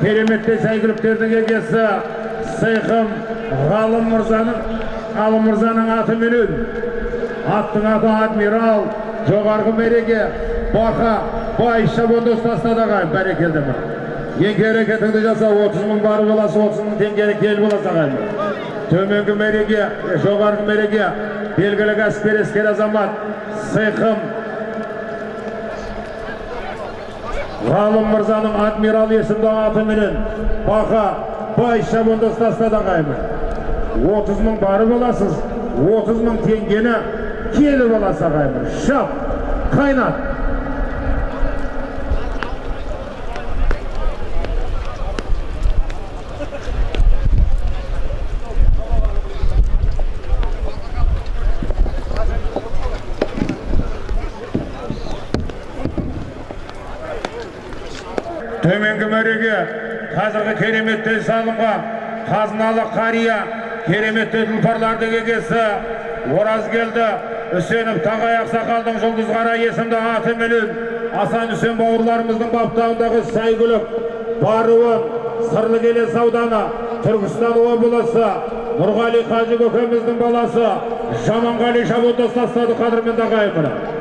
кереметтей сәйгүліктердің егесі Сейхым Ғалым Мырзаның Ғалым Мырзаның атыменен аттың аты адмирал жоғарғы мереке бақа бай шабонды ұстасына бәрекелді еңке әрекетіңді жаса 30 мың бары боласы 30 мың теңгені кел боласы ағайын. Төменгі мереке жоғарғы мереке белгілі ескер азамат Сейхым ғалым мырзаның адмирал есімді атыменен бақа бай шабонды ұстасына ағайын. 30 мың бары боласыз 30 мың теңгені келіп аласы ағайын. Шап қайнат. Төменгі мәреге қазіргі кереметтей салынған қазыналы қария кереметтей тұлпарлардың егесі оразгелді үсенов тағай ақсақалдың жұлдызқара есімді атыменен асан үсен бауырларымыздың баптауындағы сәйгүлік баруын сырлы келес ауданы түркістан облысы нұрғали қажы көкеміздің баласы жаманғали шабуылды ұстастады қадірменді ағайын